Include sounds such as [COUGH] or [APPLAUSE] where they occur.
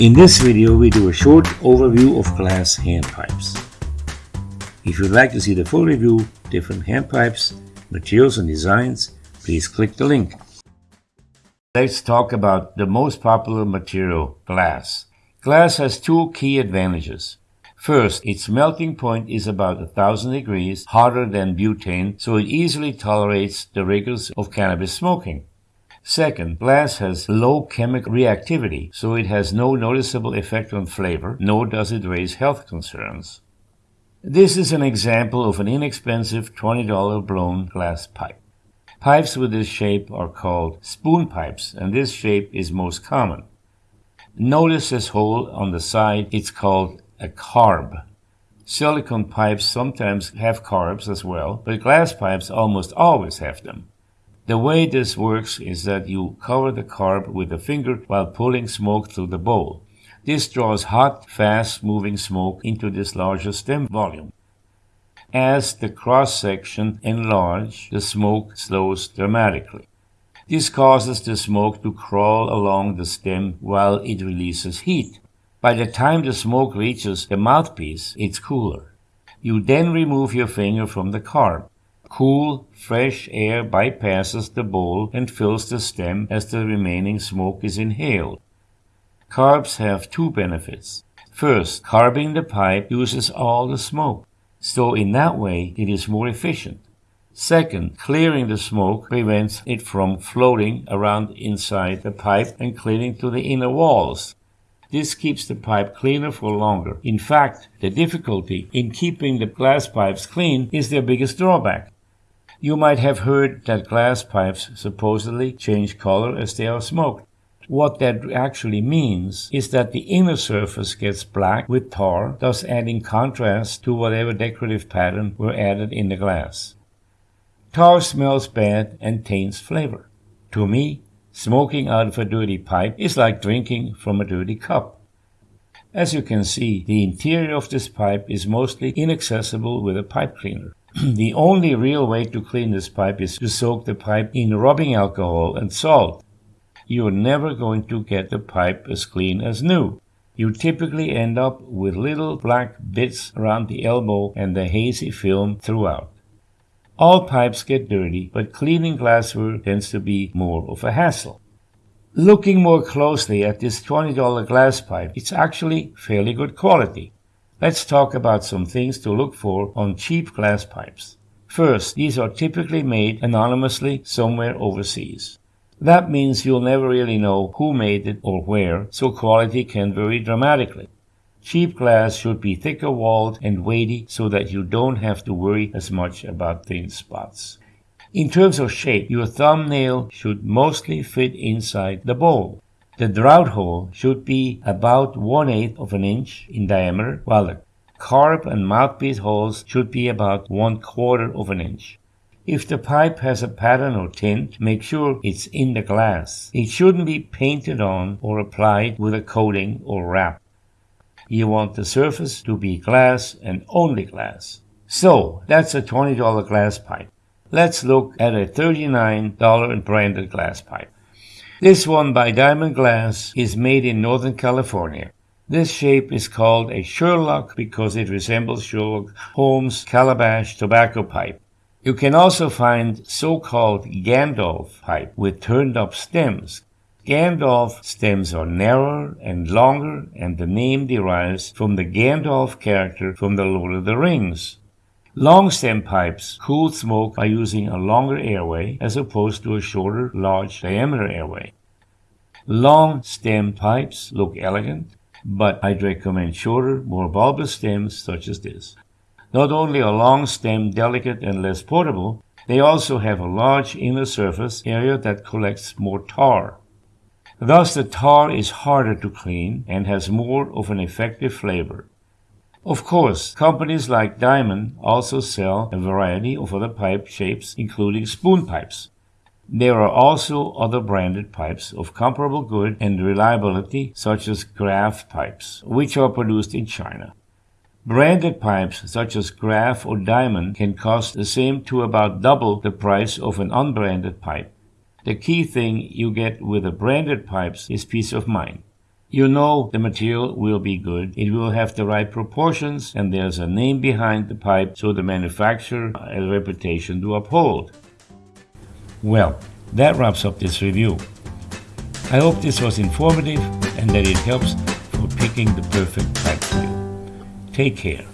In this video, we do a short overview of glass handpipes. If you'd like to see the full review, different handpipes, materials and designs, please click the link. Let's talk about the most popular material, glass. Glass has two key advantages. First, its melting point is about 1000 degrees hotter than butane, so it easily tolerates the rigors of cannabis smoking. Second, glass has low chemical reactivity, so it has no noticeable effect on flavor, nor does it raise health concerns. This is an example of an inexpensive $20 blown glass pipe. Pipes with this shape are called spoon pipes, and this shape is most common. Notice this hole on the side, it's called a carb. Silicone pipes sometimes have carbs as well, but glass pipes almost always have them. The way this works is that you cover the carb with a finger while pulling smoke through the bowl. This draws hot, fast moving smoke into this larger stem volume. As the cross section enlarges, the smoke slows dramatically. This causes the smoke to crawl along the stem while it releases heat. By the time the smoke reaches the mouthpiece, it's cooler. You then remove your finger from the carb. Cool, fresh air bypasses the bowl and fills the stem as the remaining smoke is inhaled. Carbs have two benefits. First, carbing the pipe uses all the smoke, so in that way it is more efficient. Second, clearing the smoke prevents it from floating around inside the pipe and cleaning to the inner walls. This keeps the pipe cleaner for longer. In fact, the difficulty in keeping the glass pipes clean is their biggest drawback. You might have heard that glass pipes supposedly change color as they are smoked. What that actually means is that the inner surface gets black with tar, thus adding contrast to whatever decorative pattern were added in the glass. Tar smells bad and taints flavor. To me, smoking out of a dirty pipe is like drinking from a dirty cup. As you can see, the interior of this pipe is mostly inaccessible with a pipe cleaner. [CLEARS THROAT] the only real way to clean this pipe is to soak the pipe in rubbing alcohol and salt. You're never going to get the pipe as clean as new. You typically end up with little black bits around the elbow and the hazy film throughout. All pipes get dirty, but cleaning glassware tends to be more of a hassle. Looking more closely at this $20 glass pipe, it's actually fairly good quality. Let's talk about some things to look for on cheap glass pipes. First, these are typically made anonymously somewhere overseas. That means you'll never really know who made it or where, so quality can vary dramatically. Cheap glass should be thicker walled and weighty so that you don't have to worry as much about thin spots. In terms of shape, your thumbnail should mostly fit inside the bowl. The draught hole should be about one eighth of an inch in diameter, while the carb and mouthpiece holes should be about one quarter of an inch. If the pipe has a pattern or tint, make sure it's in the glass. It shouldn't be painted on or applied with a coating or wrap. You want the surface to be glass and only glass. So, that's a $20 glass pipe. Let's look at a $39 branded glass pipe. This one by Diamond Glass is made in Northern California. This shape is called a Sherlock because it resembles Sherlock Holmes' calabash tobacco pipe. You can also find so-called Gandalf pipe with turned up stems. Gandalf stems are narrower and longer and the name derives from the Gandalf character from the Lord of the Rings. Long stem pipes cool smoke by using a longer airway as opposed to a shorter, large diameter airway. Long stem pipes look elegant, but I'd recommend shorter, more bulbous stems such as this. Not only are long stem delicate and less portable, they also have a large inner surface area that collects more tar. Thus the tar is harder to clean and has more of an effective flavor. Of course, companies like Diamond also sell a variety of other pipe shapes, including spoon pipes. There are also other branded pipes of comparable good and reliability, such as GRAV pipes, which are produced in China. Branded pipes such as GRAV or Diamond can cost the same to about double the price of an unbranded pipe. The key thing you get with the branded pipes is peace of mind. You know the material will be good, it will have the right proportions, and there's a name behind the pipe, so the manufacturer has a reputation to uphold. Well, that wraps up this review. I hope this was informative and that it helps for picking the perfect pipe for you. Take care.